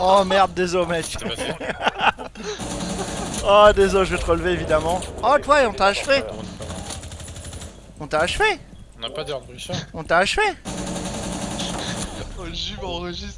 Oh merde, désolé mec. Oh désolé, je vais te relever évidemment. Oh toi, on t'a achevé. On t'a achevé. On n'a pas d'heure de Richard On t'a achevé. Oh, le jume enregistre.